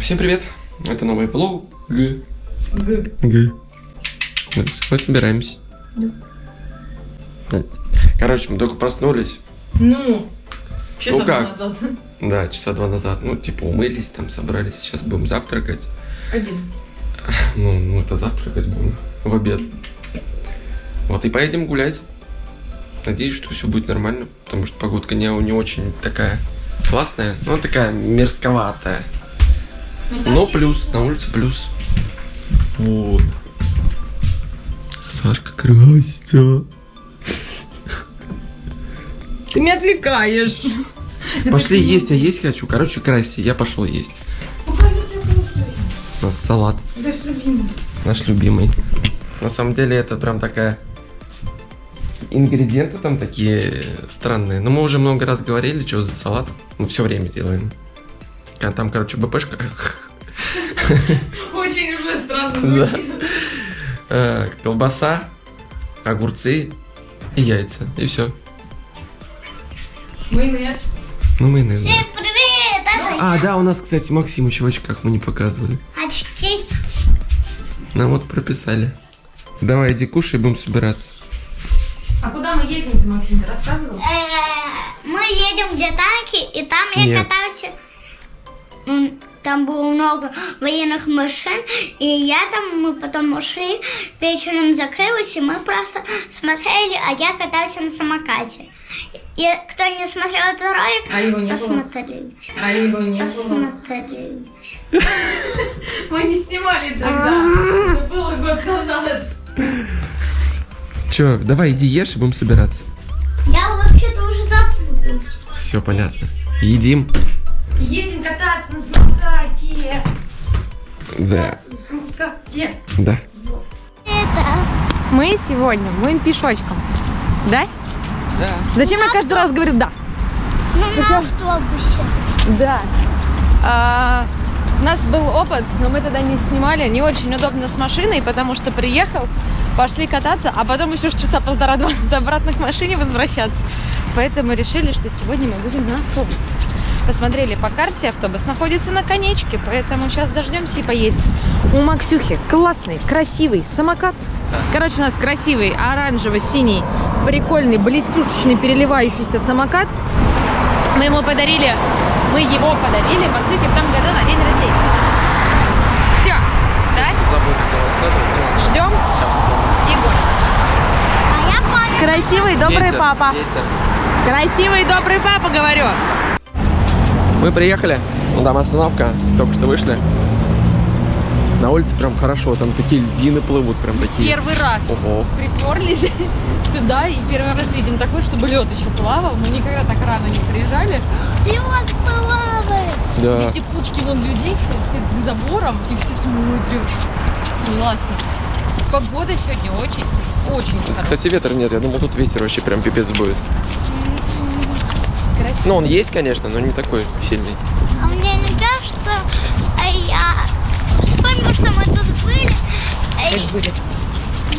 Всем привет! Это новый влог. Г. Г. Г. Мы собираемся. Да. Короче, мы только проснулись. Ну, часа Ну два как? назад. Да, часа два назад. Ну, типа, умылись, там собрались. Сейчас будем завтракать. Обед. Ну, ну это завтракать будем в обед. Вот и поедем гулять. Надеюсь, что все будет нормально, потому что погодка не, не очень такая классная, но такая мерзковатая. Но плюс, на улице плюс. Вот. Сашка красится. Ты меня отвлекаешь. Пошли есть, я есть хочу. Короче, красься, я пошел есть. Покажи. У нас салат, Да, с любимым. наш любимый. На самом деле это прям такая... Ингредиенты там такие странные. Но мы уже много раз говорили, что за салат. Мы все время делаем. А Там, короче, БПшка. Очень уже странно звучит. Э, Колбаса, огурцы и яйца. И все. Майонез. Ну, майонез. Всем привет! Это А, да, у нас, кстати, Максим еще в очках мы не показывали. очки. Нам вот прописали. Давай, иди кушай, будем собираться. А едем-то, Максим, ты рассказывал? Э, Мы едем где танки, и там я Нет. катался. Там было много военных машин, и я там, мы потом ушли, вечером закрылась, и мы просто смотрели, а я катался на самокате. И кто не смотрел этот ролик, А его не было? посмотрите. А его не было. Посмотрите. Мы не снимали тогда. Это было год назад. Че, давай, иди ешь и будем собираться. Я вообще-то уже запуталась. Все понятно. Едим. Едем кататься на самокате. Да. На самокате. Да. Это... Мы сегодня будем пешочком. Да? Да. Зачем я каждый раз говорю да? Ну, на автобусе. Да. А, у нас был опыт, но мы тогда не снимали. Не очень удобно с машиной, потому что приехал, пошли кататься, а потом еще часа полтора-два обратно к машине возвращаться. Поэтому решили, что сегодня мы будем на автобусе. Посмотрели по карте, автобус находится на конечке, поэтому сейчас дождемся и поедем. У Максюхи классный, красивый самокат. Короче, у нас красивый оранжево-синий, прикольный, блестючечный, переливающийся самокат. Мы ему подарили, мы его подарили Максюхе в том году на день рождения. Все, да? Забыл, как его складывать. Ждем Егор. А я папе. Красивый, добрый папа. Красивый, добрый папа, говорю. Мы приехали. Ну, там остановка. Только что вышли. На улице прям хорошо. Там такие льдины плывут. Прям такие. Первый раз Ого. приперлись сюда и первый раз видим такой, чтобы лед еще плавал. Мы никогда так рано не приезжали. Лед плавает. Да. Везде кучки вон людей, перед забором, и все смотрят. Классно. Погода сегодня очень, очень хорошая. Кстати, ветра нет. Я думал, тут ветер вообще прям пипец будет. Красиво. Ну, он есть, конечно, но не такой сильный. А мне не кажется, а я вспомнил, что мы тут были. Мы были.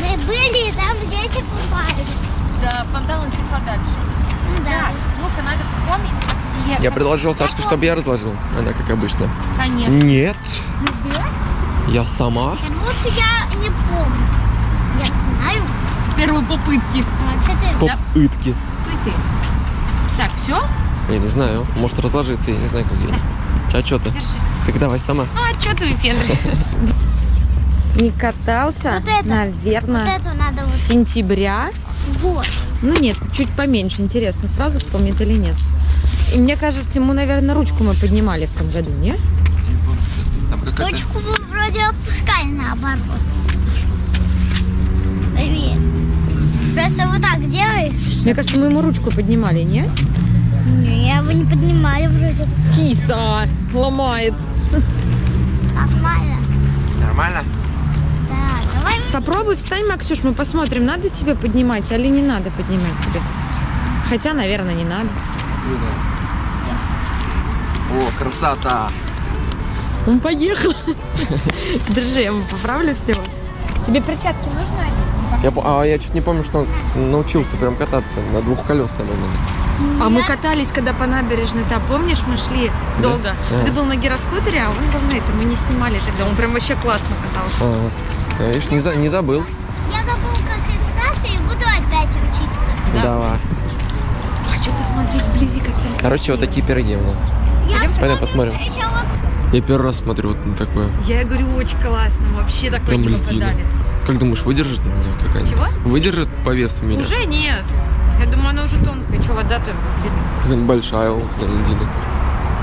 Мы были, и там дети купались. Да, фонтан он чуть подальше. Ну Да. Так, ну-ка, надо вспомнить, Максим. Я предложил Сашке, чтобы я разложил. Она, как обычно. Конечно. Нет. Я сама. Как будто я не помню. Я знаю. С первой попытки. А? Попытки. Стой ты. Так, все? Я не знаю. Может разложиться, я не знаю, как я. А что ты? Держи. Так давай сама. Ну, а что ты выпендриваешься? Не катался, Вот это. наверное, Вот эту надо вот. с сентября. Вот. Ну нет, чуть поменьше. Интересно, сразу вспомнит или нет. И мне кажется, ему, наверное, ручку мы поднимали в том году, не? Там. Ручку вы вроде опускали наоборот. Привет. Просто вот так делаешь. Мне кажется, мы ему ручку поднимали, не? Не, его не поднимали вроде. Киса ломает. Нормально. Нормально? Да, давай. Попробуй встань, Максюш, мы посмотрим, надо тебе поднимать или не надо поднимать тебе. Хотя, наверное, не надо. О, красота! Он поехал. Держи, я ему поправлю всего. Тебе перчатки нужны? Я, а я чуть не помню, что он научился прям кататься на двухколесном именно. А мы катались, когда по набережной, там, помнишь, мы шли долго. Да. Ты был на гироскутере, а он был на этом. Мы не снимали тогда. Он прям вообще классно катался. Ага. А, Видишь, не, за- не забыл. Я забыл, как кататься и буду опять учиться. Да. Давай. Хочу посмотреть вблизи, как там Короче, вот такие пироги у нас. Я Пойдем посмотрим. Я первый раз смотрю вот на такое. Я говорю, очень классно. Вообще такое Прям не летит. попадали. Как думаешь, выдержит меня какая-нибудь? Чего? Выдержит по весу меня? Уже нет. Я думаю, она уже тонкая. Что, вода-то видно. Какая-нибудь большая вот, льдина.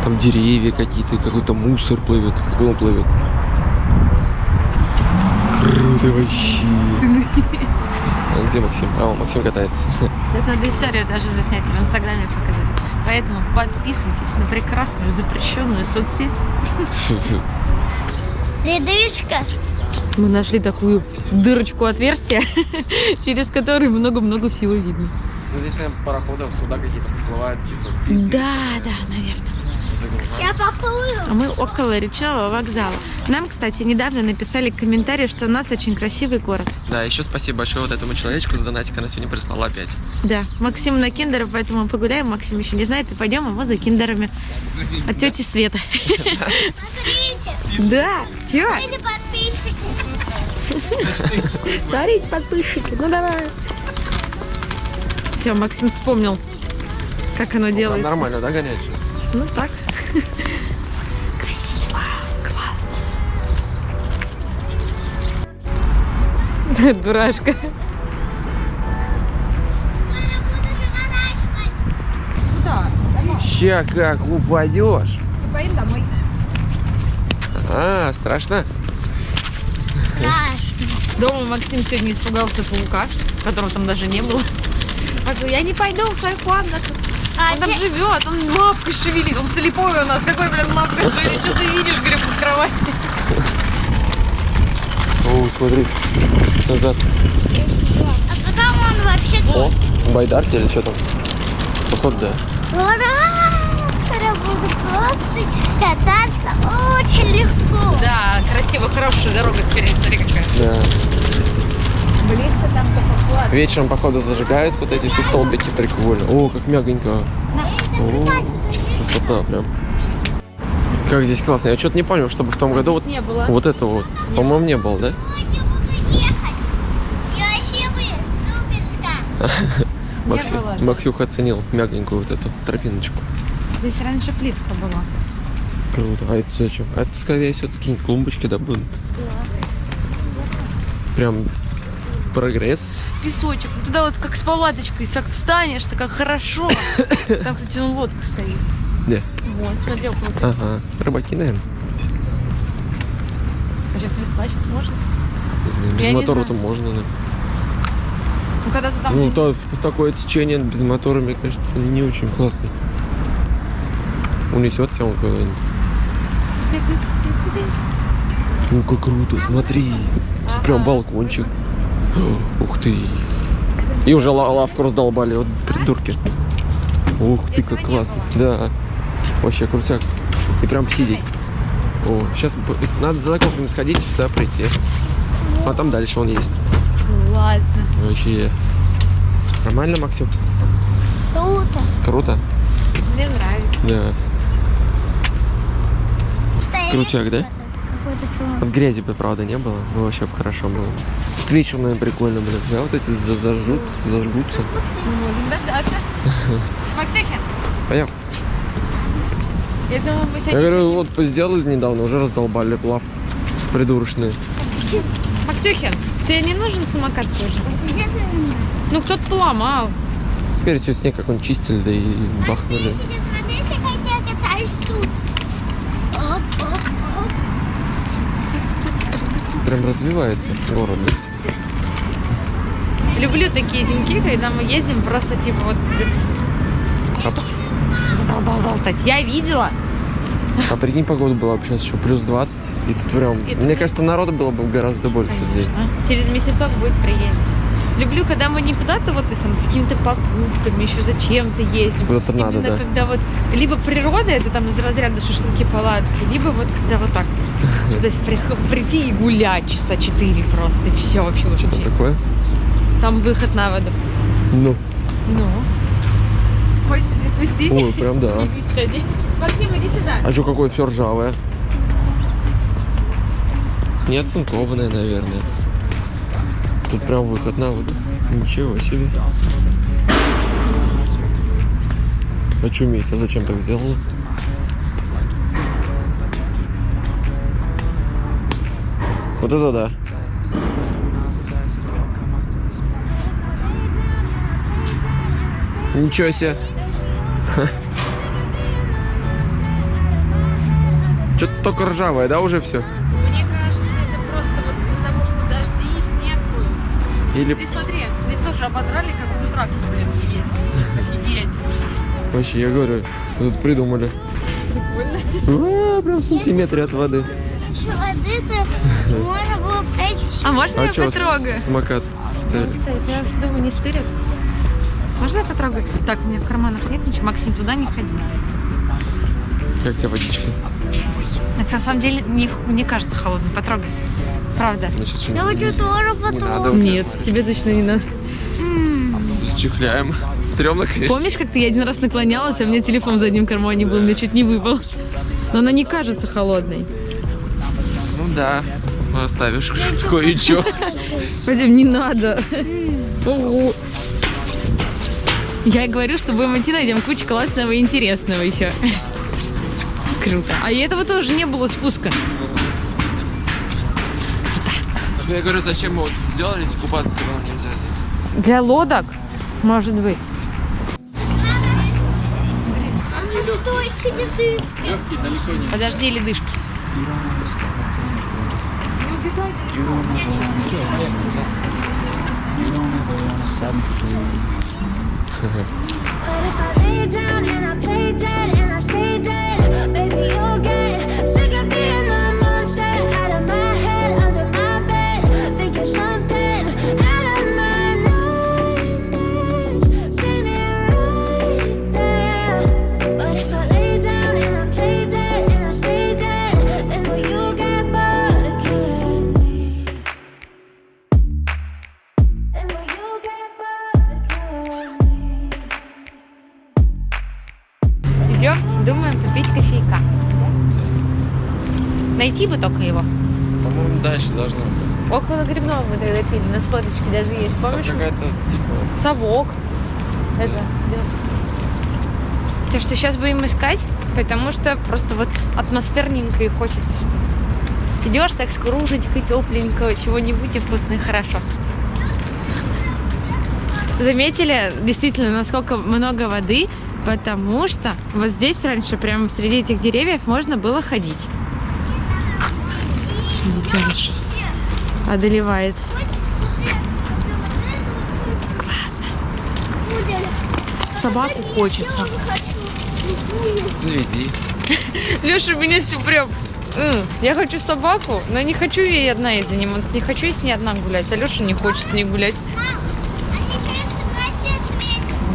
Там деревья какие-то, какой-то мусор плывет. Какой он плывет? Круто вообще. А где Максим? А, он, Максим катается. Сейчас надо историю даже заснять и в Инстаграме показать. Поэтому подписывайтесь на прекрасную запрещенную соцсеть. ледышка. Мы нашли такую дырочку отверстия, через которую много-много всего видно. Ну, здесь, наверное, пароходов, суда какие-то всплывают, типа, Да, да, наверное. Я поплыла. А мы около речного вокзала. Нам, кстати, недавно написали комментарий, что у нас очень красивый город. Да, еще спасибо большое вот этому человечку за донатик, она сегодня прислала опять. Да, Максим на киндеров, поэтому мы погуляем. Максим еще не знает, и пойдем его за киндерами. От тети Света. Смотрите. Да, чего? Смотрите, подписчики, ну давай. Все, Максим вспомнил, как оно делается. Нормально, да, горячее? Ну так. Красиво, классно. Дурашка. Ща как упадешь. поедем домой. А, страшно? Страшно. Дома Максим сегодня испугался паука, которого там даже не было. Говорит, я не пойду в свою комнату. А Он там я- живет, он лапкой шевелит, он слепой у нас. Какой, блин, лапкой шевелит? Что ты видишь, говорю, под кровати? О, смотри. Назад. А потом он вообще О, байдарки или что там? Походу, да. Ура! Скоро буду просто кататься очень легко. Да, красиво, хорошая дорога спереди, смотри какая. Да. Близко там клад. Вечером, походу, зажигаются вот эти все столбики. Прикольно. О, как мягонько. О, красота прям. Как здесь классно. Я что-то не понял, чтобы в том году вот, Не было. вот это вот. По-моему, не было, да? Сегодня буду ехать. И вообще вы суперска. Макси- было. Максюха оценил мягонькую вот эту тропиночку. Здесь раньше плитка была. Круто. А это зачем? А это, скорее всего, такие клумбочки, да, будут? Прям прогресс. Песочек. Туда вот как с палаточкой, так встанешь, так как хорошо. Там, кстати, вон лодка стоит. Где? Вон, смотри, около. Ага. Рыбаки, наверное. А сейчас весна, сейчас можно. Без Я мотора-то можно, да. Ну, когда ты там... Ну, то, в такое течение без мотора, мне кажется, не очень классно. Унесет тебя он куда-нибудь. Ну, как круто, смотри. Тут Прям балкончик. Ух ты. И уже ла- лавку раздолбали, вот придурки. Ух ты, как классно. Да. Вообще крутяк. И прям сидеть. О, сейчас надо за кофе сходить, сюда прийти. А там дальше он есть. Классно. Вообще. Нормально, Максюк? Круто. Круто? Мне нравится. Да. Крутяк, да? Вот грязи бы, правда, не было. Ну, вообще бы хорошо было. Тут вечером, наверное, прикольно, блин. Да, вот эти за- зажжут, зажгутся. Максюхин, Поехали. я думаю, мы Я говорю, вот сделали недавно, уже раздолбали лавку. Придурочные. Максюхин, тебе не нужен самокат тоже? Ну, кто-то поломал. Скорее всего, снег какой-нибудь чистили, да и бахнули. Как. Прям развивается город. да. Люблю такие деньки, когда мы ездим просто типа вот... А, Задолбал болтать. Я видела. а прикинь, погода была бы сейчас еще плюс 20. И тут прям, мне кажется, народу было бы гораздо больше здесь. А? Через месяцок будет приедем. Люблю, когда мы не куда-то вот, то есть там с какими-то покупками, еще зачем-то ездим. Куда-то надо, да. когда вот либо природа, это там из разряда шашлыки, палатки, либо вот когда вот так. Прих- прийти и гулять часа четыре просто, и все вообще. Что там такое? Там выход на воду. Ну, Ну. Хочешь здесь спустись? Ой, прям да. Иди сходи. Максим, иди сюда. А что, какое все ржавое? Не оцинкованное, наверное. Тут прям выход на воду. Ничего себе. Очуметь, а зачем так сделано? Вот это да. Ничего себе. Что-то только ржавое, да, уже все? Мне кажется, это просто вот из-за того, что дожди и снег был. Или Ты смотри, здесь тоже ободрали, как будто трактор, блин, едет. Офигеть. вообще, я говорю, вы тут придумали. Прикольно. А, прям в сантиметре от воды. Воды-то можно было пройти. А можно А я что, потрогаю? самокат стоит? Я уже думаю, не стырят. Можно я потрогаю? Так, у меня в карманах нет ничего. Максим, туда не ходи. Как тебе водичка? Это на самом деле не, не кажется холодным. Потрогай. Правда. Значит, что Я хочу тоже потом. Нет, тебе точно не надо. Чихляем. Стрёмно, конечно. Помнишь, как ты я один раз наклонялась, а у меня телефон в заднем кармане был, мне чуть не выпал. Но она не кажется холодной. Ну да. Оставишь кое-что. Пойдем, не надо. Ого. Я и говорю, что будем идти, найдем кучу классного и интересного еще. Круто. А и этого тоже не было спуска. Я говорю, зачем мы вот сделали, если купаться равно нельзя здесь? Для лодок, может быть. Подожди, ледышки. But if I lay down and I play dead and I stay dead, Совок. Это. То, что сейчас будем искать, потому что просто вот атмосферненько и хочется, что идешь так скруженько, тепленько, чего-нибудь и вкусно и хорошо. Заметили действительно, насколько много воды, потому что вот здесь раньше, прямо среди этих деревьев, можно было ходить. Детеныш одолевает. Классно. Собаку хочется. заведи. Леша меня все прям... «М, Я хочу собаку, но не хочу ей одна ей заниматься, не хочу с ней одна гулять, а Леша не хочет с ней гулять.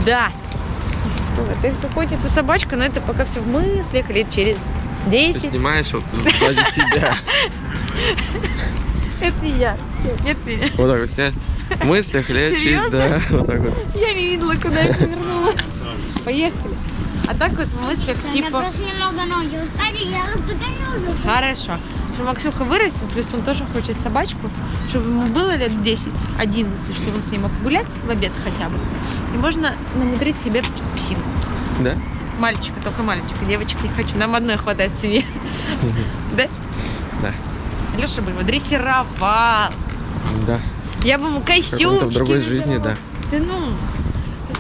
Да. Так что хочется собачка, но это пока все в мыслях лет через Ты 10. снимаешь вот сзади себя. Это я. Нет меня. Вот так вот снять. В мыслях лет через, да, вот так вот. Я не видела, куда я повернула. Поехали. А так вот в мыслях У типа... просто немного ноги устали, я вас догоню. Хорошо. Что Максюха вырастет, плюс он тоже хочет собачку, чтобы ему было лет 10-11, чтобы он с ней мог гулять в обед хотя бы. И можно намудрить себе псину. Да? Мальчика, только мальчика, девочек не хочу. Нам одной хватает в семье. Да? Да. Леша бы его дрессировал. Да. Я бы ему костюм. в другой жизни, да. Да ну,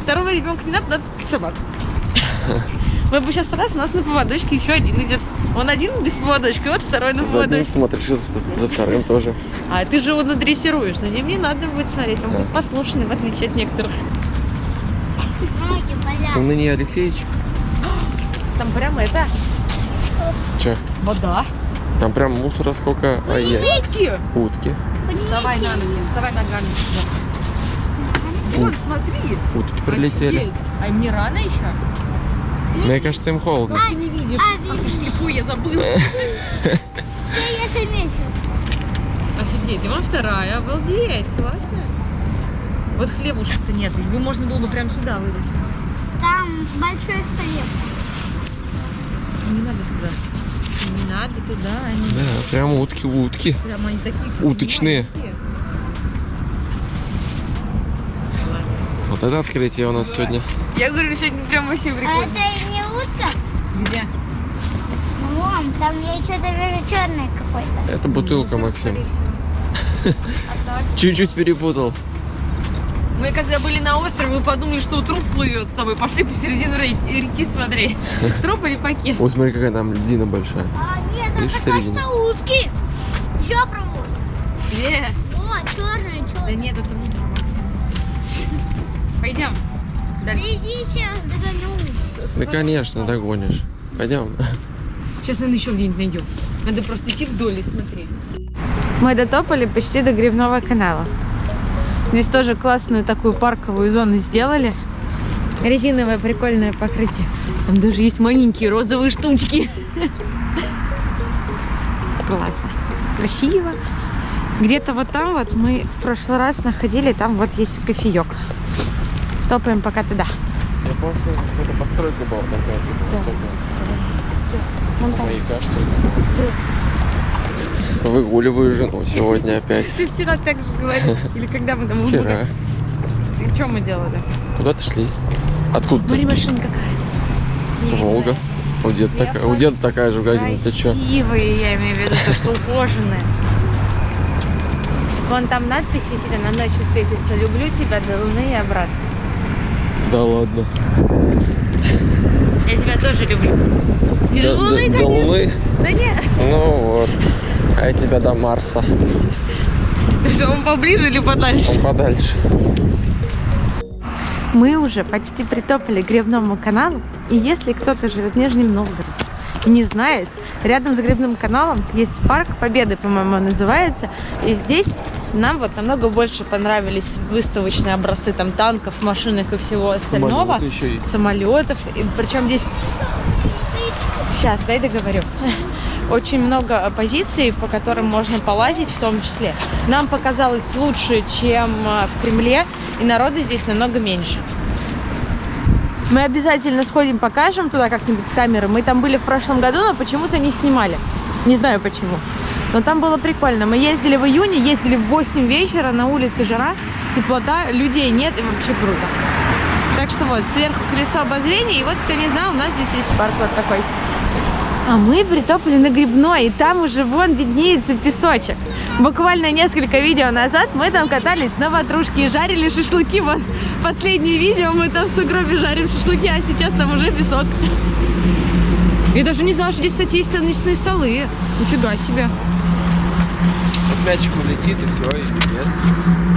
второго ребенка не надо, надо собак. Мы бы сейчас раз, у нас на поводочке еще один идет. Он один без поводочка, вот второй на За одним поводочке. смотришь, и за, за вторым тоже. А ты же его надрессируешь, на ним не надо будет смотреть, он Да. будет послушный, в отличие от некоторых. Ноги болят. Ныне Алексеевич. Там прямо это, Че? вода. Там прям мусора сколько. Ай, яй Утки! Утки. Вставай на ноги, вставай ногами сюда. Вот, смотри. Утки прилетели. Офигеть. А им не рано еще? Мне кажется, им холодно. Ты не видишь. А, Ах ты слепой, я забыла. Я, я заметил. Офигеть, и вон вторая, обалдеть, классно. Вот хлебушка-то нет, его можно было бы прямо сюда выдать. Там большой хлеб. Не надо туда. Не надо туда. Они Да, прям утки, утки. прям они такие, кстати, Уточные. маленькие. Вот это открытие у нас сегодня. Я говорю, сегодня прям вообще А прикольно. это не утка? Где? Вон, там я что-то вижу черное какое-то. Это бутылка, Максим. Чуть-чуть перепутал. Мы когда были на острове, мы подумали, что труп плывет с тобой. Пошли посередине ре- реки смотреть. Труп или пакет? Ой, смотри, какая там льдина большая. А, нет, Видишь, это кажется утки. Еще пробуй. Где? Вот, черное, Да черное. нет, это мусор, Максим. Пойдем. Дальше. Иди сейчас догоню. Да, конечно, догонишь. Пойдем. Сейчас, наверное, еще где-нибудь найдем. Надо просто идти вдоль и смотреть. Мы дотопали почти до Грибного канала. Здесь тоже классную такую парковую зону сделали. Резиновое прикольное покрытие. Там даже есть маленькие розовые штучки. Классно. Красиво. Где-то вот там вот мы в прошлый раз находили, там вот есть кофеек. Топаем пока туда. Я помню, что какая-то постройка была такая, типа, высокая. Вон там. Маяка, что ли? Выгуливаю жену сегодня опять. Ты вчера так же говорил. Или когда мы там Вчера. Что мы делали? Куда-то шли. Откуда Смотри, машина какая. Волга. У деда такая, у деда такая же в Гагине. Ты чё? Красивые, я имею в виду, то, что ухоженные. Вон там надпись висит, она ночью светится. Люблю тебя до луны и обратно. Да ладно. Я тебя тоже люблю. Не До, до луны, до- до конечно. Луны? Да нет. Ну вот. А я тебя до Марса. Что, он поближе или подальше? Он подальше. Мы уже почти притопали к Гребному каналу, и если кто-то живет в Нижнем Новгороде и не знает, рядом с Гребным каналом есть парк Победы, по-моему, он называется, и здесь нам вот намного больше понравились выставочные образцы там танков, машинок и всего остального. Самолеты еще есть. Самолетов, и причем здесь... Сейчас, дай договорю. Очень много позиций, по которым можно полазить в том числе. Нам показалось лучше, чем э, в Кремле, и народа здесь намного меньше. Мы обязательно сходим, покажем туда как-нибудь с камеры. Мы там были в прошлом году, но почему-то не снимали. Не знаю почему. Но там было прикольно. Мы ездили в июне, ездили в 8 вечера, на улице жара, теплота, людей нет и вообще круто. Так что вот, сверху колесо обозрения, и вот, кто не знал, у нас здесь есть парк вот такой. А мы притопали на Грибной, и там уже вон виднеется песочек. Буквально несколько видео назад мы там катались на ватрушке и жарили шашлыки. Вот последнее видео мы там в сугробе жарим шашлыки, а сейчас там уже песок. Я даже не знала, что здесь, кстати, есть теннисные столы. Нифига себе. Вот мячик улетит и все, и пипец.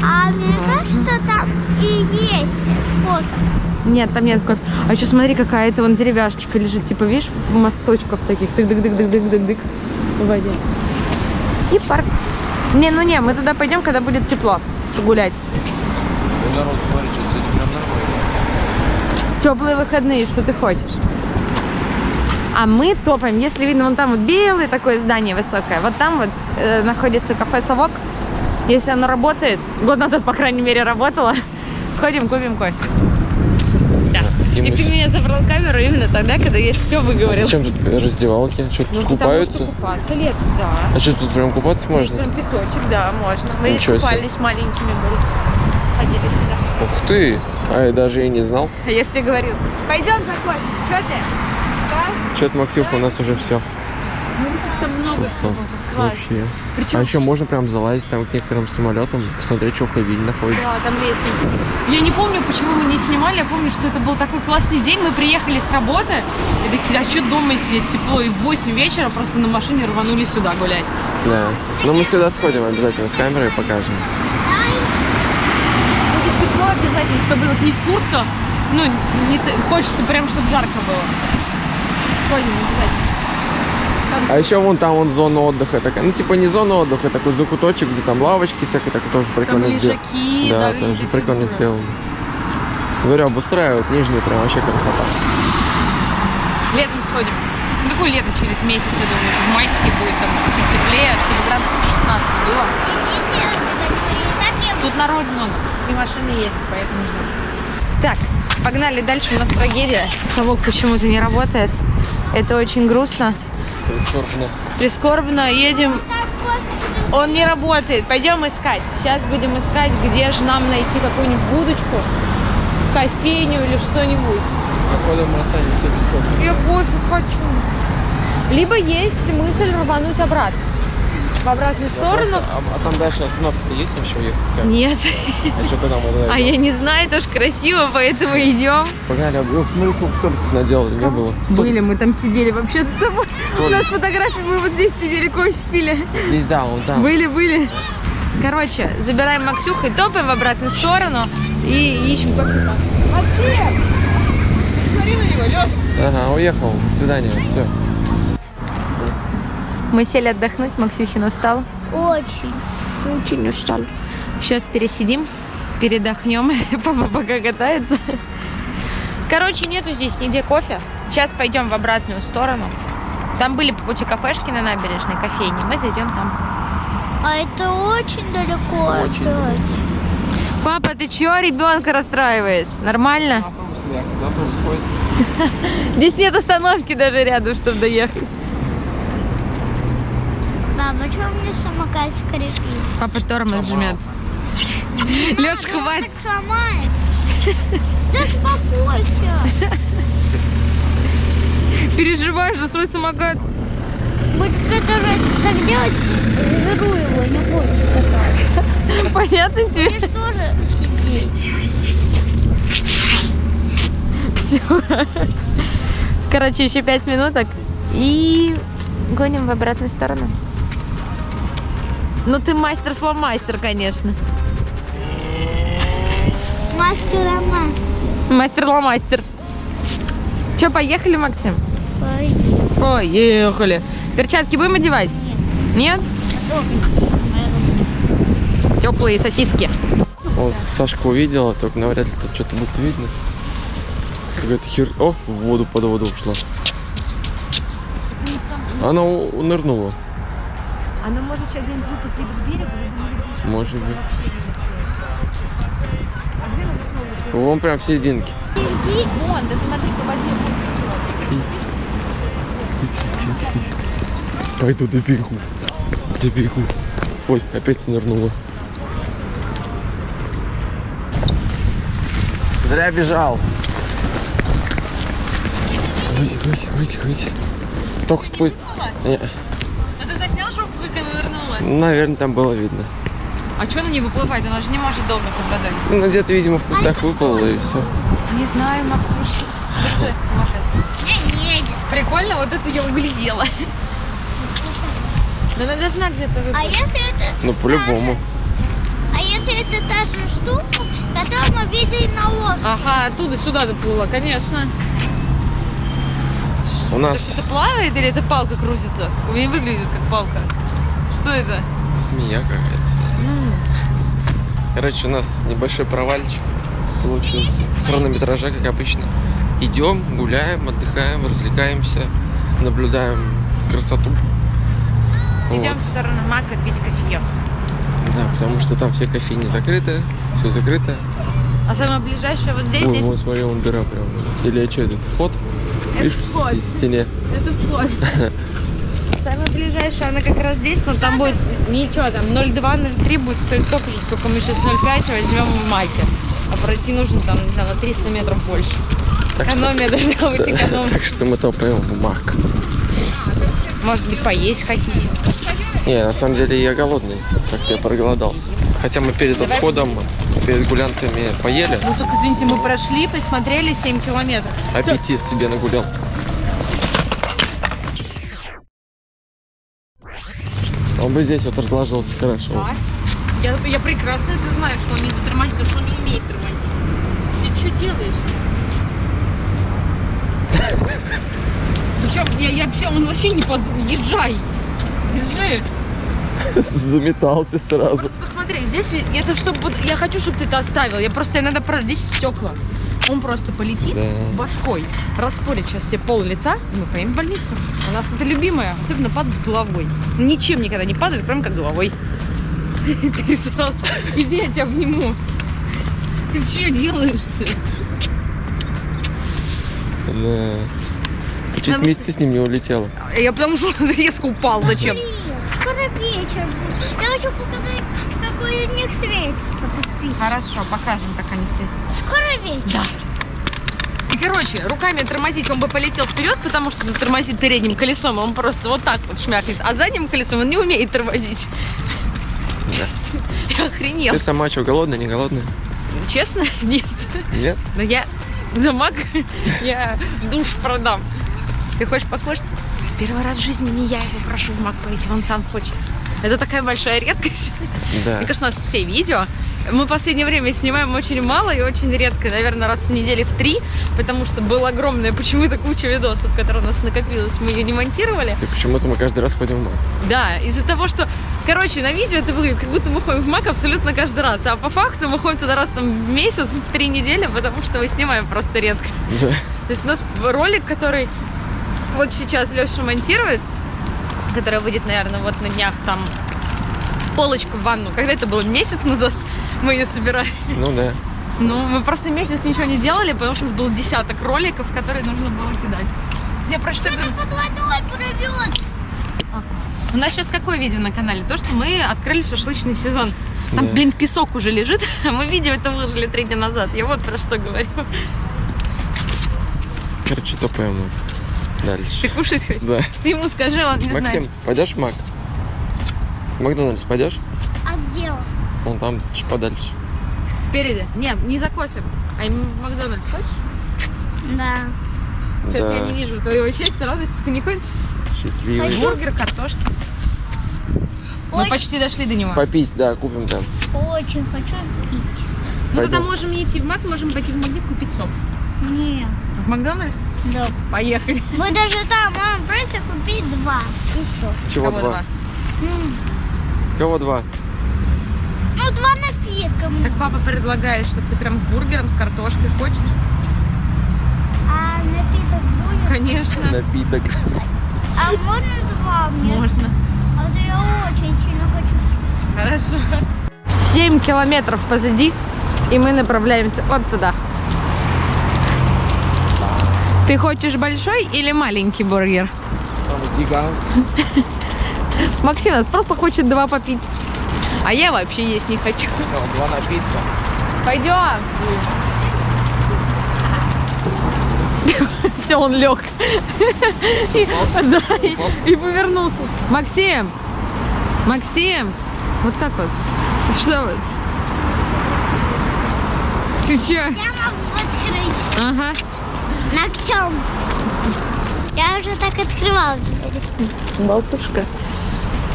А мне кажется, там и есть кофе. Нет, там нет кофе. А еще смотри, какая-то вон деревяшечка лежит, типа, видишь, мосточков таких. тык дык дык дык дык дык дык в воде. И парк. Не, ну не, мы туда пойдем, когда будет тепло. Погулять. Ну, народ, смотри, что сегодня прям нормально. Теплые выходные, что ты хочешь? А мы топаем, если видно, вон там вот белое такое здание высокое, вот там вот э, находится кафе «Совок». Если оно работает, год назад, по крайней мере, работало, сходим, купим кофе. И И мы ты меня забрал камеру именно тогда, когда я все А выговорил. зачем тут раздевалки? Что, Ну, тут купаются? что купаться летом, да. А что, тут прям купаться можно? Прям песочек, да, можно. Мы Ничего себе. купались маленькими были. Ходили сюда. Ух ты! А я даже и не знал. А я же тебе говорил, пойдем за кофе. Что ты? Да? Что-то, Максимов, у нас уже все. Там много Что? всего. Класс. Вообще. Причем А еще можно прям залазить там к некоторым самолетам, посмотреть, что в кабине Да, находится. там лестница. Я не помню, почему мы не снимали. Я помню, что это был такой классный день. Мы приехали с работы. И такие, а что дома сидеть тепло? И в 8 вечера просто на машине рванули сюда гулять. Да. Но мы сюда сходим обязательно с камерой покажем. Будет тепло обязательно, чтобы вот не в куртках. Ну, не хочется прям, чтобы жарко было. Сходим обязательно. А еще вон там вон зона отдыха такая. Ну, типа не зона отдыха, такой закуточек, где там лавочки всякие, такое тоже прикольно сделано. Да, да, тоже прикольно сделано. Говорю, обустраивают нижний, прям вообще красота. Летом сходим. Ну, какой лето? Через месяц, я думаю, уже в майске будет там чуть-чуть теплее, чтобы градусов 16 было. Так Тут народ много. И машины есть, поэтому ждем. Так, Погнали дальше, у нас трагедия. Совок почему-то не работает. Это очень грустно. Прискорбно. Прискорбно. Едем. Он не работает. Пойдем искать. Сейчас будем искать, где же нам найти какую-нибудь будочку, кофейню или что-нибудь. Походу мы останемся без кофе. Я кофе хочу. Либо есть мысль рвануть обратно. В обратную сторону. А, а там дальше остановка-то есть еще ехать? Как? Нет. А что-то там вот А я не знаю, тоже красиво, поэтому идем. Погнали, ох, смотри, сколько столиков наделали, не было. Были, мы там сидели вообще с тобой. У нас фотографии, мы вот здесь сидели, кофе пили. Здесь, да, вон там. Были, были. Короче, забираем Максюху и топаем в обратную сторону и ищем кофе. Максим! Смотри на него, Лёш. Ага, уехал, до свидания, все. Мы сели отдохнуть, Максюхин устал. Очень. Очень устал. Сейчас пересидим, передохнем, папа пока катается. Короче, нету здесь нигде кофе. Сейчас пойдем в обратную сторону. Там были по пути кафешки на набережной, кофейни. Мы зайдем там. А это очень далеко Очень опять. Папа, ты чего ребенка расстраиваешь? Нормально? Автобус, автобус ходит? Здесь нет остановки даже рядом, чтобы доехать. Мама, что у меня самокат скрипит? Папа тормоз жмет. Леш, хватит. сломает. Да успокойся. Переживаешь за свой самокат. Будет кто-то же так делать, заберу его, не буду сказать. Понятно тебе? Будешь тоже сидеть. Все. Короче, еще пять минуток. И гоним в обратную сторону. Ну ты мастер-фломастер, конечно. Мастера мастер. Мастер-ломастер. Че, поехали, Максим? Пойди. Поехали. Перчатки будем одевать? Нет? Теплые сосиски. Вот, Сашка увидела, только навряд ли тут что-то будет видно. Какая-то хер... О, в воду под воду ушла. Она у- нырнула, Она может сейчас где-нибудь выпустить к берегу, может быть. Вон прям в серединке. Вон, да смотри, по воде. Пойду добегу. Добегу. Ой, опять нырнула. Зря бежал. Выйди, выйди, выйди, выйди. Только спой. Не, А ты заснял, чтобы нырнула? наверное, там было видно. А что она не выплывает? Она же не может долго под водой. Ну, где-то, видимо, в кустах выпало и все. Не знаю, Максюш. Держи, Маша. Не едет. Прикольно, вот это я углядела. Но она должна где-то А выплыть. если это... Ну, по-любому. А если это та же штука, которую мы видели на острове? Ага, оттуда сюда доплыла, конечно. У нас Это плавает или это палка крутится? У меня выглядит как палка. Что это? змея какая-то. Короче, у нас небольшой провальчик получился. В хронометраже, как обычно. Идем, гуляем, отдыхаем, развлекаемся, наблюдаем красоту. Идем Вот. в сторону Мака пить кофеек. Да, потому что там все кофейни закрыты, все закрыто. А самое ближайшее вот здесь, Ой, здесь вот смотри, вон дыра прям. Или что, этот вход? Это Видишь, в вход. сте- стене. Это вход. Самое ближайшее, она как раз здесь, но там будет ничего, там 0,2, 0,3 будет стоить столько же, сколько мы сейчас 0,5 возьмем в Маке. А пройти нужно там, не знаю, на 300 метров больше. Так что- Экономия должна быть экономия. Так что мы топаем в Мак. Может быть, поесть хотите? Не, на самом деле я голодный. Как-то я проголодался. Хотя мы перед Давай отходом, перед гулянками поели, Ну только извините, мы прошли, посмотрели 7 километров. аппетит себе нагулял. Бы здесь вот разложился хорошо. Так. Я, я прекрасно это знаю, что он не затормозит, потому что он не умеет тормозить. Ты что делаешь? Ну что, я, я вообще, он вообще не под... Езжай. Держи. Заметался сразу. Просто посмотри, здесь это чтобы... Я хочу, чтобы ты это оставил. Я просто иногда... про- Здесь стекла. Он просто полетит Да. башкой, распорит сейчас себе пол лица, и мы поедем в больницу. У нас это любимое, особенно падать головой. Ничем никогда не падает, кроме как головой. Ты сразу... Иди, я тебя обниму. Ты что делаешь ты? Да. Ты чуть вместе с ним не улетела. Я потому что резко упал. Зачем? Скоро вечер. Я хочу показать, какой из них светится. Хорошо, покажем, как они светятся. Скоро вечер. И, короче, руками тормозить он бы полетел вперед, потому что затормозит передним колесом, он просто вот так вот шмякнется. А задним колесом он не умеет тормозить. Да. Я охренел. Ты сама что, голодная, не голодная? Честно? Нет. Нет? Но я за маг, я душ продам. Ты хочешь покушать? Первый раз в жизни не я его прошу в маг пойти, он сам хочет. Это такая большая редкость. Да. Мне кажется, у нас все видео. Мы в последнее время снимаем очень мало и очень редко, наверное, раз в неделю в три, потому что была огромная почему-то куча видосов, которые у нас накопилось, мы ее не монтировали. И почему-то мы каждый раз ходим в маг. Да, из-за того, что, короче, на видео это выглядит, как будто мы ходим в МАК абсолютно каждый раз, а по факту мы ходим туда раз там в месяц, в три недели, потому что мы снимаем просто редко. Да. То есть у нас ролик, который вот сейчас Леша монтирует, который выйдет, наверное, вот на днях там полочку в ванну. Когда это было? Месяц назад мы ее собирали. Ну да. Ну, мы просто месяц ничего не делали, потому что у нас был десяток роликов, которые нужно было кидать. Я прочитаю... Под водой порвет. У нас сейчас какое видео на канале? То, что мы открыли шашлычный сезон. Там, Да. блин, песок уже лежит, мы видео это выложили три дня назад. Я вот про что говорю. Короче, топаем мы. Ты Дальше. кушать хочешь? Да. Ты ему скажи, он не Максим, знает. пойдешь в мак? В Макдональдс пойдешь? А где он? Вон там, чуть подальше. Спереди. Нет, не за кофе. А в Макдональдс хочешь? Да. Что-то Да. я не вижу твоего счастья, радости. Ты не хочешь? Счастливый. Бургер, картошки. Мы Ой. почти дошли до него. Попить, да, купим там. Очень хочу пить. Мы тогда Пойдем. можем не идти в Мак, можем пойти в магнит купить сок. Нет. В Макдональдс? Да. Поехали. Мы даже там можем просто купить два. И все. Чего Кого два? Кого два? Ну, два напитка. Так папа предлагает, чтобы ты прям с бургером, с картошкой хочешь? А напиток будет? Конечно. Напиток. А можно два мне? Можно. А то я очень сильно хочу. Хорошо. 7 километров позади, и мы направляемся вот туда. Ты хочешь большой или маленький бургер? Самый гигантский. Максим нас просто хочет два попить. А я вообще есть не хочу. Два напитка. Пойдем. Все, он лег. И, да, и, и повернулся. Максим! Максим! Вот так вот. Что вот? Ты че? Я могу открыть Ага. Ногтем. Я уже так открывала дверь. Болтушка.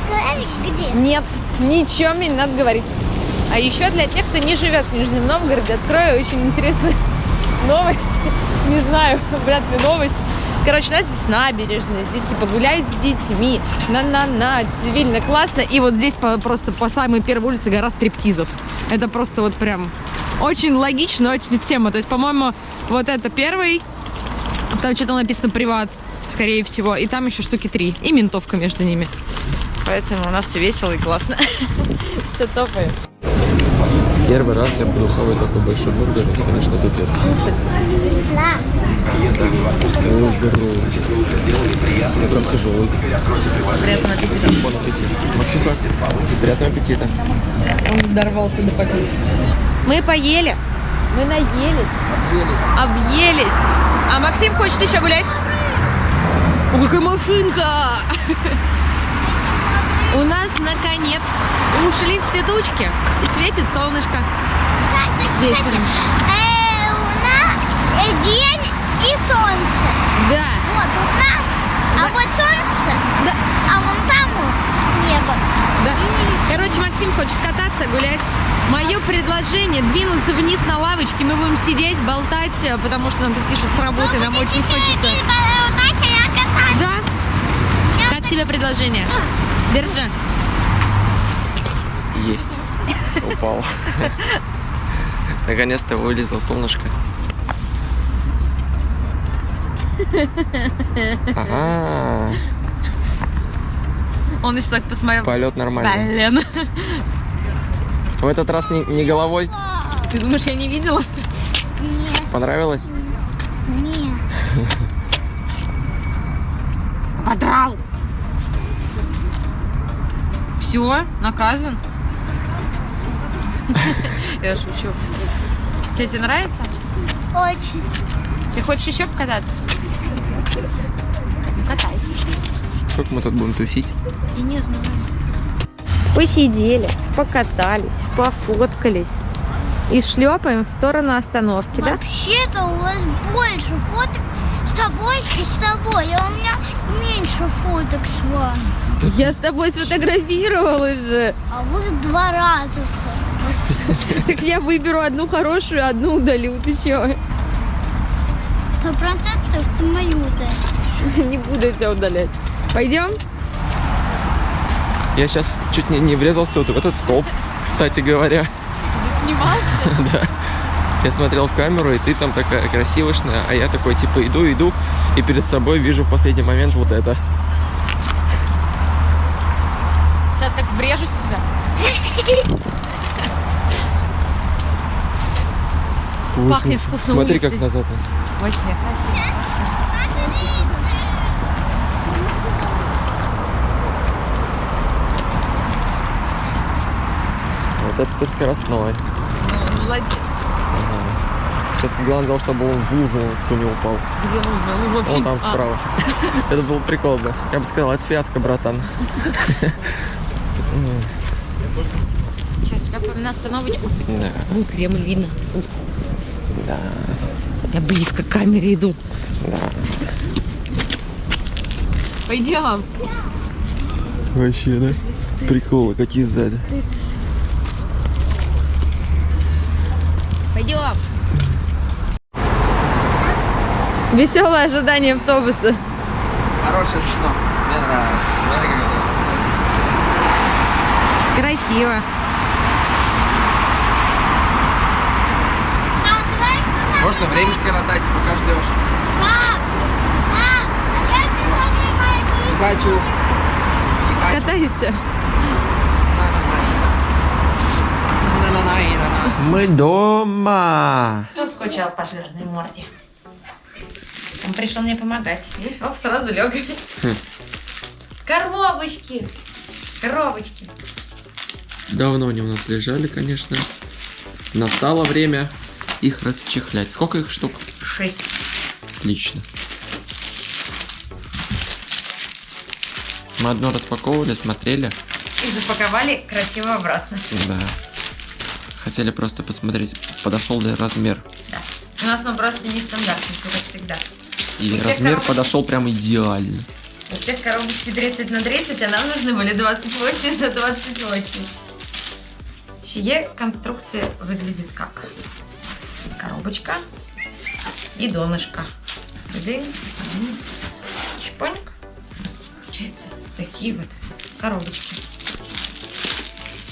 Говоришь, где? Нет, ничего мне не надо говорить. А еще для тех, кто не живет в Нижнем Новгороде, открою очень интересную новость. Не знаю, вряд ли новость. Короче, у нас здесь набережная, здесь типа гулять с детьми, на-на-на, цивильно, классно. И вот здесь по- просто по самой первой улице гора стриптизов. Это просто вот прям очень логично, очень в тему. То есть, по-моему, вот это первый, там что-то написано приват, скорее всего, и там еще штуки три, и ментовка между ними. Поэтому у нас все весело и классно. Все топает. Первый раз я буду хавать такой большой бургер, это, конечно, пипец. Ой, здорово. Я прям тяжелый. Приятного аппетита. Бон аппетит. Максимка, приятного аппетита. Он дорвался до победы. Мы поели, мы наелись, Объелись. объелись. А Максим хочет еще гулять? О, какая машинка! У нас, наконец, ушли все тучки и светит солнышко Кстати, кстати, вечером. э, луна, день и солнце. Да, Вот луна, а Да. вот солнце, да, а вон там вот небо. да. Короче, Максим хочет кататься, гулять. Мое предложение двинуться вниз на лавочке. Мы будем сидеть, болтать, э, потому что нам тут пишут с работы, нам очень хочется. Я катаюсь. Да? Как тебе предложение? Держи. Есть. Упал. Наконец-то вылезло солнышко. Ага, Он еще так посмотрел. полет нормальный. Блин. В этот раз не, не головой. Ты думаешь, я не видела? Понравилось? Нет. Подрал. Все, наказан. Я шучу. Тебе все нравится? Очень. Ты хочешь еще покататься? Ну, катайся. Сколько мы тут будем тусить? Я не знаю. Посидели, покатались, пофоткались. И шлепаем в сторону остановки, да? Вообще-то у вас больше фоток с тобой и с тобой, а у меня меньше фоток с вами. Я с тобой сфотографировалась же. А вы два раза. Так я выберу одну хорошую, одну удалю. Ты чего? Сто процентов ты мою. Не буду я тебя удалять. Пойдем? Я сейчас чуть не, не врезался вот в этот столб, кстати говоря. Ты снимал? Да. Я смотрел в камеру, и ты там такая красивошная, а я такой, типа, иду, иду, и перед собой вижу в последний момент вот это. Сейчас как врежусь в себя. Пахнет вкусно Смотри, улицей. как назад. Вообще красиво. Вот это ты скоростной. Ну, молодец. Сейчас главное, чтобы он в лужу в ту не упал. Где лужа? Лужа вообще... Вон там А, справа. Это был прикол, да. Я бы сказал, это фиаско, братан. Сейчас, я на остановочку. Да, Ну, Кремль видно. да, Я близко к камере иду. да. Пойдем. Вообще, да? Приколы какие сзади. Пойдем. Веселое ожидание автобуса. Хорошая остановка. Мне нравится. Красиво. Можно время скоротать, пока ждешь. Пап! Пап! А как ты Хочу. Не хочу. Катайся. Мы дома. Кто скучал по жирной морде? Он пришел мне помогать. Видишь, оп, сразу лег. Коробочки. Коробочки. Давно они у нас лежали, конечно. Настало время их расчехлять. Сколько их штук? Шесть. Отлично. Мы одно распаковывали, смотрели. И запаковали красиво обратно. Да. Хотели просто посмотреть, подошел ли размер. Да. У нас он просто нестандартный, как всегда. И У размер коробочек- подошел прям идеально. У всех коробочки 30 на 30, а нам нужны были 28 на 28. Сие конструкция выглядит как коробочка и донышко. Дын, Чпоньк. Получается такие вот коробочки.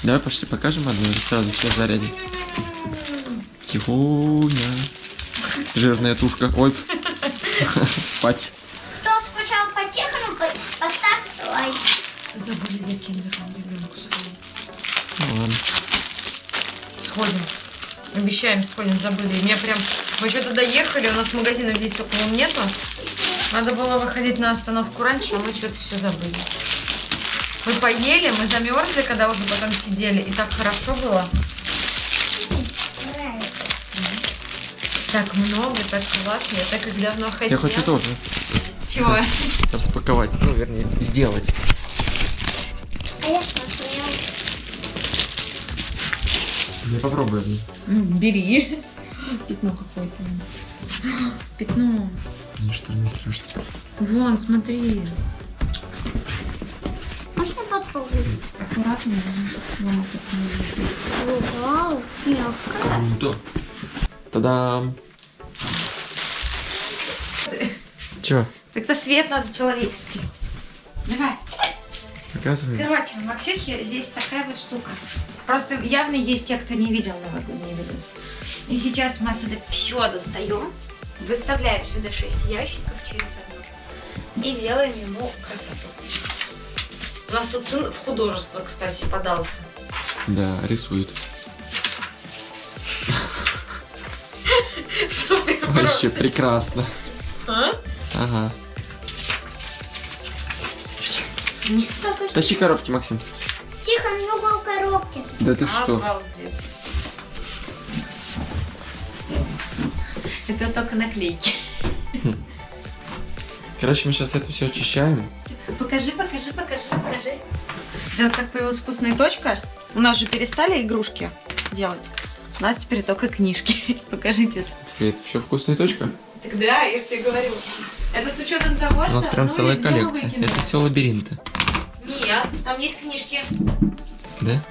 Давай пошли покажем одну или сразу все зарядим. Тихоня. Жирная тушка. Ой. Спать. Кто скучал по техну, по- поставьте лайк. Забыли за киндером ребенку сходить. Ну ладно. Сходим. Обещаем, сходим, забыли. Мне прям... Мы что-то доехали, у нас магазинов здесь около нету. Надо было выходить на остановку раньше, а мы что-то все забыли. Мы поели, мы замерзли, когда уже потом сидели, и так хорошо было. Так много, так классно, я так их давно хотела. Я хочу тоже Чего? распаковать. Ну, вернее, сделать. Я попробую. Ну, бери. Пятно какое-то. Пятно. Мне что ли не страшно? Вон, смотри. Аккуратно. Вон, пятно. Вау, мягкая. Круто. Та-дам. Чё? Так-то свет надо человеческий. Давай. Показывай. Короче, в Максюхе здесь такая вот штука. Просто явно есть те, кто не видел новогодний видос. И сейчас мы отсюда все достаем, выставляем сюда 6 ящиков через одну и делаем ему красоту. У нас тут сын в художество, кстати, подался. Да, рисует. Супер Вообще прекрасно. А? Ага. Тащи коробки, Максим. Тихо, много в коробке. Да ты что? Обалдеть. Это только наклейки. Короче, мы сейчас это все очищаем. Покажи, покажи, покажи, покажи. Да, как появилась вкусная точка. У нас же перестали игрушки делать. У нас теперь только книжки. Покажите. Это все вкусная точка. Так да, я же тебе говорю. Это с учетом того, У что... нас прям ну, целая коллекция. Это все лабиринты. Нет, там есть книжки. Да?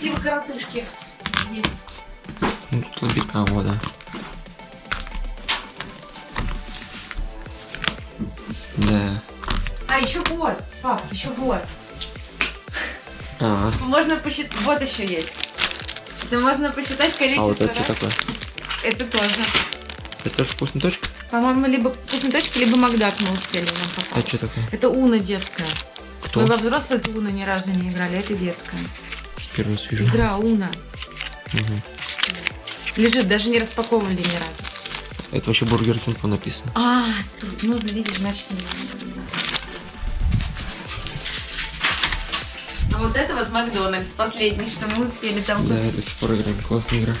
Типа коротышки. Нет. Ну, тут лабиринт. А, вот, да. Да. А, еще вот. Пап, еще вот. А, Можно посчитать... Вот еще есть. Это можно посчитать а количество вот это что раз. такое? Это тоже. Это тоже вкусная точка? По-моему, либо вкусная точка, либо Макдак мы успели нам А попасть. что такое? Это Уна детская. Кто? Мы во взрослую эту Уна ни разу не играли, это детская. Первый раз вижу. Игра Уна. Мгм. Лежит, даже не распаковывали ни разу. Это вообще Burger King написано. А, тут нужно, видишь, значит, не надо. Вот это вот Макдональдс, последний, что мы успели там Да, до сих пор играем. Классная игра.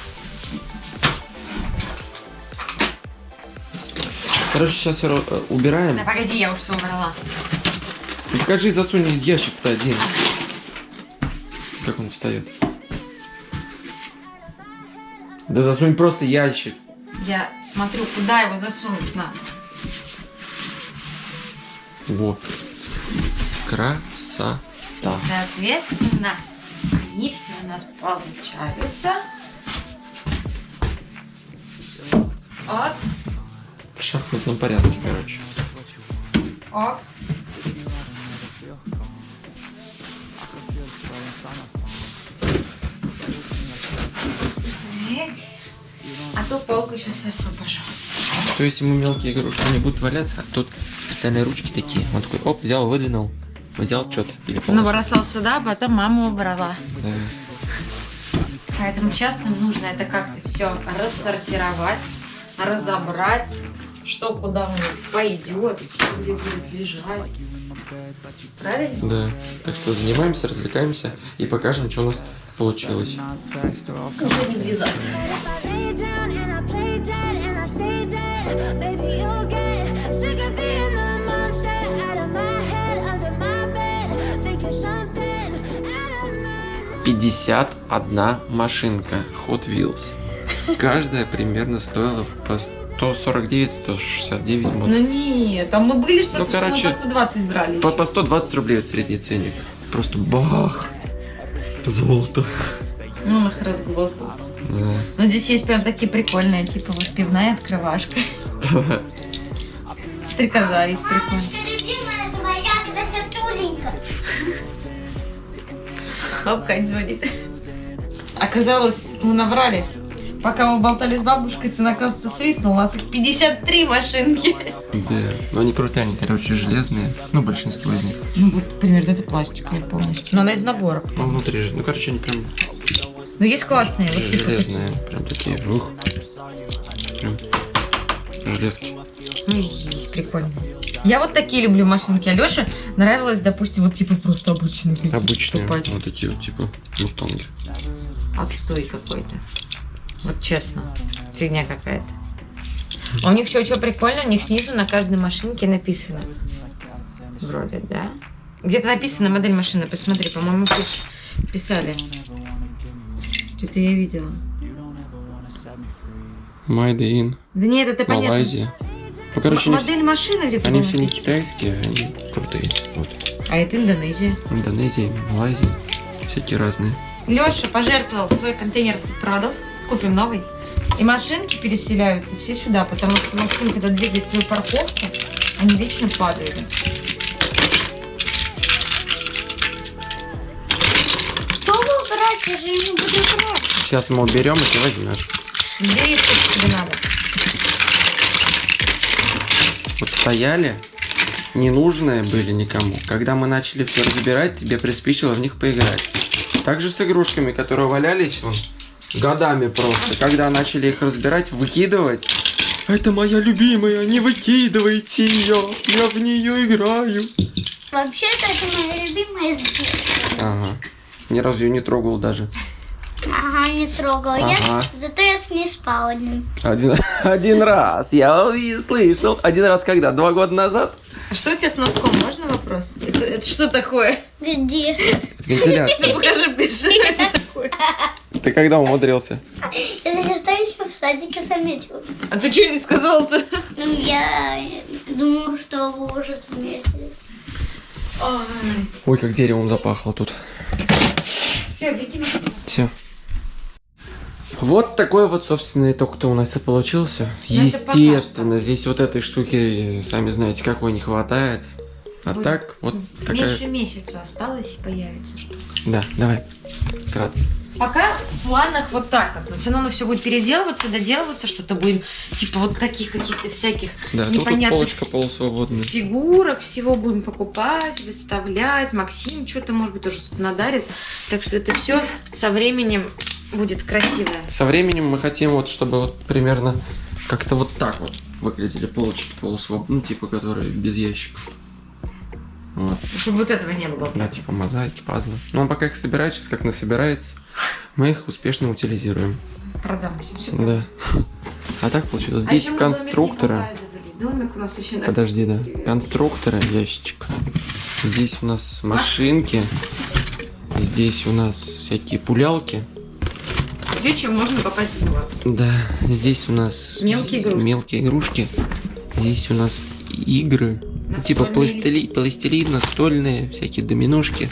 Короче, сейчас все убираем. Да погоди, я уж все убрала. Ну, покажи, засунь ящик-то один. Как он встает? Да засунь просто ящик. Я смотрю, куда его засунуть надо. Вот. Красота. И, соответственно, они все у нас получаются. Вот, В шахматном порядке, короче. оп. А то полку сейчас освобожу. То есть ему мелкие игрушки не будут валяться, а тут специальные ручки такие. Он такой, оп, взял, выдвинул. Взял что-то. Или. Набросал сюда, а потом мама убрала. Да. Поэтому сейчас нам нужно это как-то все рассортировать, разобрать, что куда у нас пойдет, что где будет лежать. Правильно? Да. Так что занимаемся, развлекаемся и покажем, что у нас получилось. Уже не влезать. 51 машинка Hot Wheels. Каждая примерно стоила по 149-169 Ну мод. нет, там мы были что-то, Ну, что мы короче, по 120 брали. По, по 120 рублей это средний ценник. Просто бах! Золото. Ну, он их разгвоздил. Да. Но здесь есть прям такие прикольные, типа вот пивная открывашка. Стрекоза есть прикольная. Хоп, Кать звонит. Оказалось, мы набрали. Пока мы болтали с бабушкой, сын, оказывается, свистнул. У нас их 53 машинки. Да. Но они крутые, они, короче, железные. Ну, большинство из них. Ну, вот примерно это пластиковая полностью. Но она из набора. Ну, внутри же. Ну, короче, они прям Но есть классные, вот типа железные. Прям такие. Ух. Прям железки. Ну, есть прикольные. Я вот такие люблю машинки. Алёше нравилось, допустим, вот типа просто обычные Обычные. покупать. Вот такие вот, типа, мустанги. Отстой какой-то. Вот честно. Фигня какая-то. А у них еще что прикольно, у них снизу на каждой машинке написано. Вроде, да? Где-то написано модель машины, посмотри, по-моему, писали. Что-то я видела. Made in Да нет, это понятно. Ну, короче, они, модель машины где-то они все не китайские, они крутые. Вот. А это Индонезия. Индонезия, Малайзия. Всякие разные. Леша пожертвовал свой контейнер с продов. Купим новый. И машинки переселяются все сюда, потому что Максим, когда двигает свою парковку, они вечно падают. Что вы убрать? Я же не буду играть. Сейчас мы уберем, и ты возьмешь. Бери, сколько тебе надо. Вот стояли, ненужные были никому. Когда мы начали все разбирать, тебе приспичило в них поиграть. Также с игрушками, которые валялись вон, годами просто. Когда начали их разбирать, выкидывать, Это моя любимая, не выкидывайте ее. Я в нее играю. Вообще-то это моя любимая детства. Ага. Ни разу ее не трогал даже. Ага, не трогала. Ага. Я, зато я с ней спал один. Один, один раз. Я слышал. Один раз когда? Два года назад? А что у тебя с носком? Можно вопрос? Это, это что такое? Где? Это вентиляция. Покажи, что это такое. Ты когда умудрился? Я что еще в садике заметила. А ты что не сказал-то? Ну, я думаю, что вы уже заметили. Ой, как деревом запахло тут. Все, беги на Все. Вот такой вот, собственно, итог-то у нас и получился. Ну, это Естественно, здесь вот этой штуки, сами знаете, какой не хватает. А Будет так, вот такая... Меньше месяца осталось появится что-то. Да, давай. Вкратце. Пока в планах вот так вот. Но все равно все будет переделываться, доделываться, что-то будем, типа вот таких каких-то всяких Да, тут, тут непонятных полочка полусвободная. фигурок, всего будем покупать, выставлять. Максим что-то, может быть, тоже тут надарит. Так что это все со временем будет красивое. Со временем мы хотим вот, чтобы вот примерно как-то вот так вот выглядели полочки полусвободные, ну, типа, которые без ящиков. Вот. Чтобы вот этого не было. Да, типа мозаики, пазлы. Ну, а пока их собирают, сейчас как насобирается, мы их успешно утилизируем. Продам все. все Да. А так получилось. А Здесь еще мы домик у нас еще Подожди, да. Конструкторы, ящичек. Здесь у нас машинки. Здесь у нас всякие пулялки. Все, чем можно попасть в глаз. Да, здесь у нас Мелкие игрушки. мелкие игрушки. Здесь у нас игры. Типа Настольные пластили, пластилин, настольные, всякие доминушки.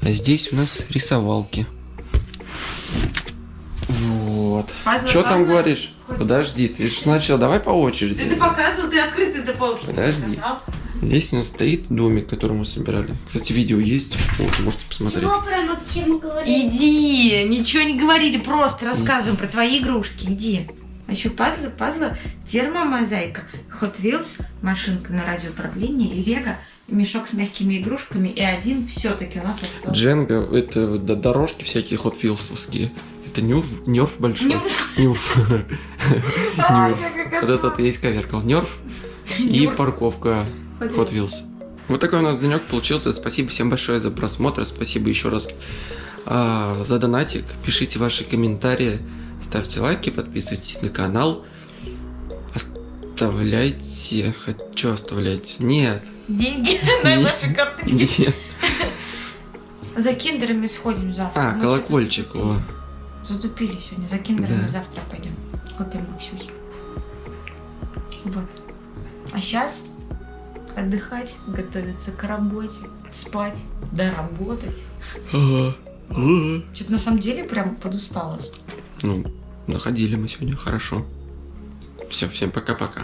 А здесь у нас рисовалки. Вот. Что там говоришь? Хоть- Подожди, ты же сначала давай по Ты, очереди. ты показывал, ты открытый до полки. Подожди. Здесь у нас стоит домик, который мы собирали. Кстати, видео есть, вот, можете посмотреть. Чего про Максима говорить? Иди, ничего не говорили, просто рассказываем про твои игрушки, иди. А еще пазлы, пазлы, термомозаика, Hot Wheels, машинка на радиоуправлении, Лего, мешок с мягкими игрушками, и один все-таки у нас остался. Дженга, это дорожки всякие хот вилсовские. Это нюрф, нерф большой. Нюрф. Нюрф. Вот этот есть коверкал. Нерф и парковка Hot Wheels. Вот такой у нас денек получился. Спасибо всем большое за просмотр. Спасибо еще раз а, за донатик. Пишите ваши комментарии, ставьте лайки, подписывайтесь на канал. Оставляйте... Хочу оставлять? Нет. Деньги на наши карточки. Нет. За киндерами сходим завтра. А, Мы колокольчик. О. Затупили сегодня. За киндерами Да. завтра пойдем. Купим Максюхи. Вот. А сейчас отдыхать, готовиться к работе, спать, доработать. Ага. Ага. Что-то на самом деле прям подустала. Ну, находили мы сегодня хорошо. Все, всем пока-пока.